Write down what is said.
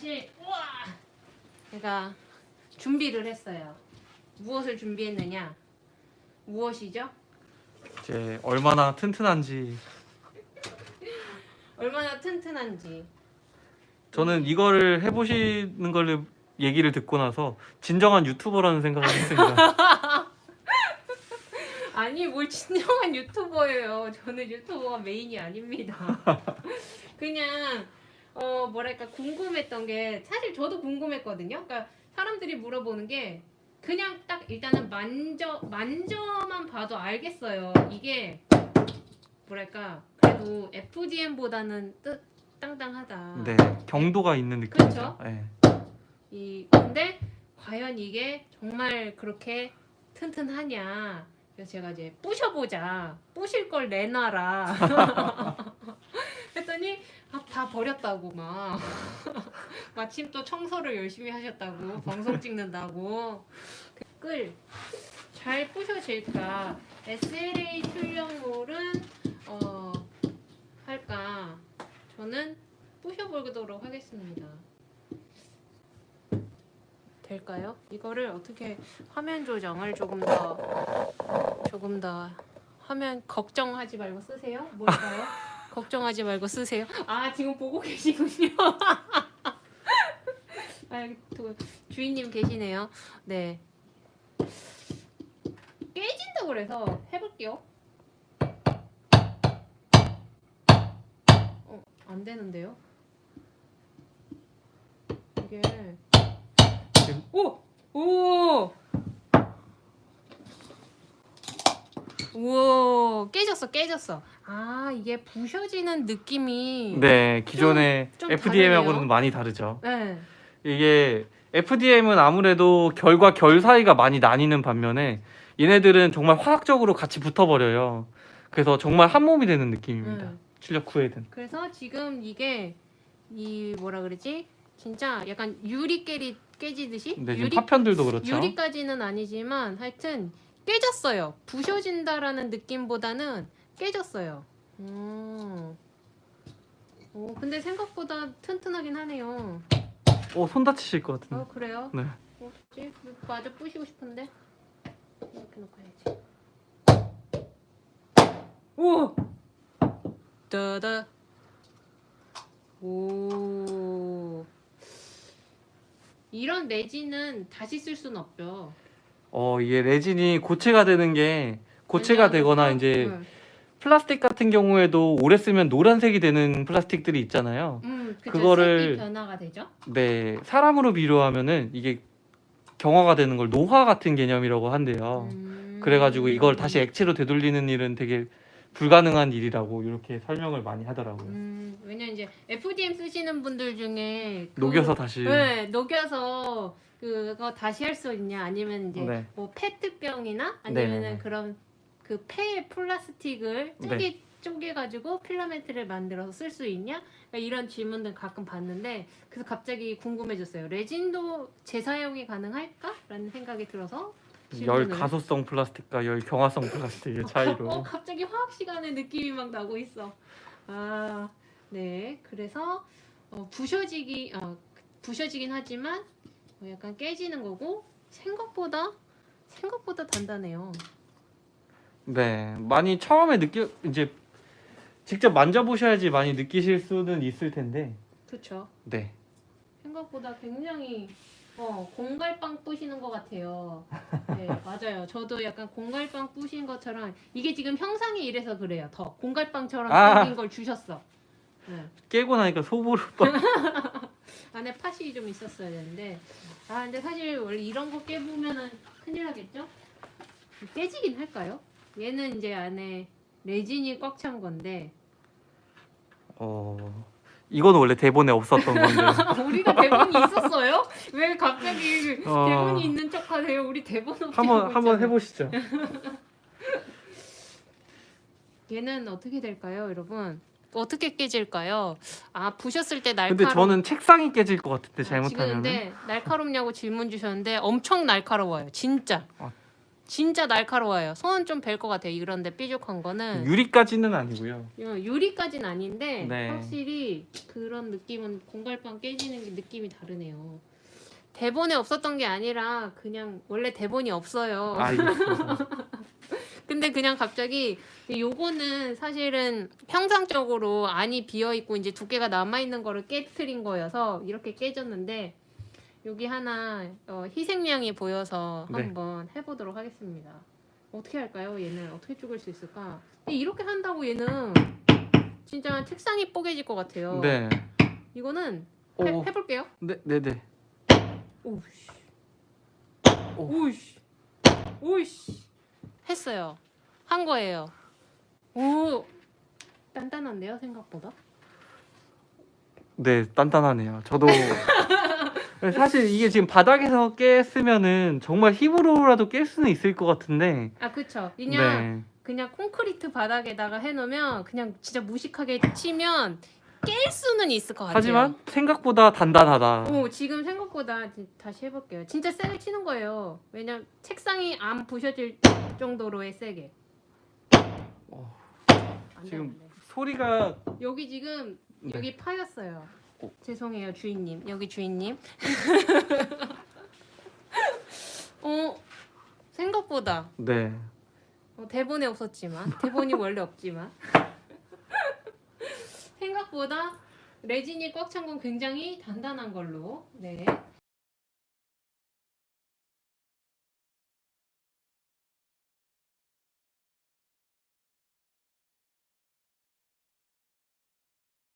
사실 우와 제가 준비를 했어요. 무엇을 준비했느냐? 무엇이죠? 이제 얼마나 튼튼한지 얼마나 튼튼한지. 저는 이거를 해보시는 걸 얘기를 듣고 나서 진정한 유튜버라는 생각을 했습니다. 아니 뭘 진정한 유튜버예요. 저는 유튜버가 메인이 아닙니다. 그냥 어 뭐랄까 궁금했던 게 사실 저도 궁금했거든요. 그러니까 사람들이 물어보는 게 그냥 딱 일단은 만져 만져만 봐도 알겠어요. 이게 뭐랄까 그래도 FDM보다는 뜻 땅땅하다. 네, 경도가 있는 느낌이죠. 그쵸? 네. 이 근데 과연 이게 정말 그렇게 튼튼하냐? 그래서 제가 이제 부셔보자. 부실 걸 내놔라. 했더니 아, 다 버렸다고 막 마침 또 청소를 열심히 하셨다고 방송 찍는다고 끌 잘 부셔질까 SLA 출력물은 어 할까 저는 부셔보도록 하겠습니다. 될까요? 이거를 어떻게 화면 조정을 조금 더 조금 더 화면 걱정하지 말고 쓰세요. 뭘까요? 걱정하지 말고 쓰세요. 아 지금 보고 계시군요. 아, 또 주인님 계시네요. 네. 깨진다고 그래서 해볼게요. 어, 안 되는데요? 이게 오! 오! 우와 깨졌어 깨졌어 아 이게 부셔지는 느낌이 네, 기존의 좀 FDM하고는. 많이 다르죠. 네. 이게 FDM은 아무래도 결과 결 사이가 많이 나뉘는 반면에 얘네들은 정말 화학적으로 같이 붙어버려요. 그래서 정말 한 몸이 되는 느낌입니다. 음. 출력 후에는. 그래서 지금 이게 이 뭐라 그러지 진짜 약간 유리 깨리 깨지듯이 근데 지금 유리 파편들도 그렇죠. 유리까지는 아니지만 하여튼 깨졌어요 부셔진다라는 느낌보다는 깨졌어요 음. 오, 근데 생각보다 튼튼하긴 하네요 어, 손 다치실 것 같은데. 어 그래요? 네. 어떻게 마저 부시고 싶은데 이렇게 놓고 해야지. 오, 따다. 오. 이런 레진은 다시 쓸 수는 없죠. 어, 이게 레진이 고체가 되는 게 고체가 되거나 또- 이제 응. 플라스틱 같은 경우에도 오래 쓰면 노란색이 되는 플라스틱들이 있잖아요. 음, 그쵸. 그거를- 색이 변화가 되죠. 네, 사람으로 비료하면은 이게 경화가 되는 걸 노화 같은 개념이라고 한대요. 음. 그래가지고 이걸 다시 액체로 되돌리는 일은 되게 불가능한 일이라고 이렇게 설명을 많이 하더라고요. 음, 왜냐 이제 FDM 쓰시는 분들 중에 그- 녹여서 다시. 네, 녹여서 그거 다시 할 수 있냐 아니면 이제 네. 뭐 페트병이나 아니면은 네네네. 그런 그폐 플라스틱을 네. 쪼개 쪼개 가지고 필라멘트를 만들어서 쓸 수 있냐 그러니까 이런 질문들 가끔 받는데 그래서 갑자기 궁금해졌어요. 레진도 재사용이 가능할까?라는 생각이 들어서 열 질문을- 가소성 플라스틱과 열 경화성 플라스틱의 어, 차이로. 갑자기 화학 시간의 느낌이 막 나고 있어. 아, 네. 그래서 어, 부셔지기, 어, 부셔지긴 하지만 어, 약간 깨지는 거고 생각보다 생각보다 단단해요. 네, 많이 처음에 느껴 이제 직접 만져보셔야지 많이 느끼실 수는 있을 텐데. 그렇죠. 네, 생각보다 굉장히 어, 공갈빵 부시는 것 같아요. 네, 맞아요. 저도 약간 공갈빵 부신 것처럼 이게 지금 형상이 이래서 그래요. 더 공갈빵처럼 아. 생긴 걸 주셨어. 네. 깨고 나니까 소보로 막. 안에 팥이 좀 있었어야 되는데 아 근데 사실 원래 이런 거 깨보면은 큰일 나겠죠? 깨지긴 할까요? 얘는 이제 안에 레진이 꽉 찬 건데 어, 이건 원래 대본에 없었던 건데. 우리가 대본이 있었어요? 왜 갑자기 어. 대본이 있는 척하세요? 우리 대본 없이 한번 한번. 해보시죠. 얘는 어떻게 될까요, 여러분? 어떻게 깨질까요? 아 부셨을 때 근데 날카로워. 저는 책상이 깨질 것 같은데 아, 잘못하면. 근데 날카롭냐고 질문 주셨는데 엄청 날카로워요, 진짜. 아. 진짜 날카로워요. 손은 좀 벨 것 같아요. 이런데 삐죽한 거는 유리까지는 아니고요. 어, 유리까지는 아닌데 네. 확실히 그런 느낌은 공갈빵 깨지는 게 느낌이 다르네요. 대본에 없었던 게 아니라 그냥 원래 대본이 없어요. 알겠습니다. 근데 그냥 갑자기 요거는 사실은 평상적으로 안이 비어 있고 이제 두께가 남아 있는 거를 깨트린 거여서 이렇게 깨졌는데 여기 하나 어, 희생양이 보여서 네. 한번 해보도록 하겠습니다. 어떻게 할까요? 얘는 어떻게 죽일 수 있을까? 근데 이렇게 한다고 얘는 진짜 책상이 뽀개질 것 같아요. 네. 이거는 해, 오. 해볼게요. 네, 네, 네. 오우씨. 오. 오우씨. 오우씨. 했어요. 한 거예요. 오. 단단한데요, 생각보다? 네, 단단하네요. 저도 사실 이게 지금 바닥에서 깼으면은 정말 힘으로라도 깰 수는 있을 것 같은데. 아, 그쵸. 그냥 네. 그냥 콘크리트 바닥에다가 해놓으면 그냥 진짜 무식하게 치면 깰 수는 있을 것 같아요. 하지만 생각보다 단단하다. 오, 지금 생각보다 지- 다시 해볼게요. 진짜 세게 치는 거예요. 왜냐 책상이 안 부셔질 정도로의 세게. 지금. 소리가 여기 지금 네. 여기 파였어요. 어. 죄송해요 주인님. 여기 주인님. 어 생각보다 네. 어, 대본에 없었지만 대본이 원래 없지만 생각보다 레진이 꽉 찬 건 굉장히 단단한 걸로 네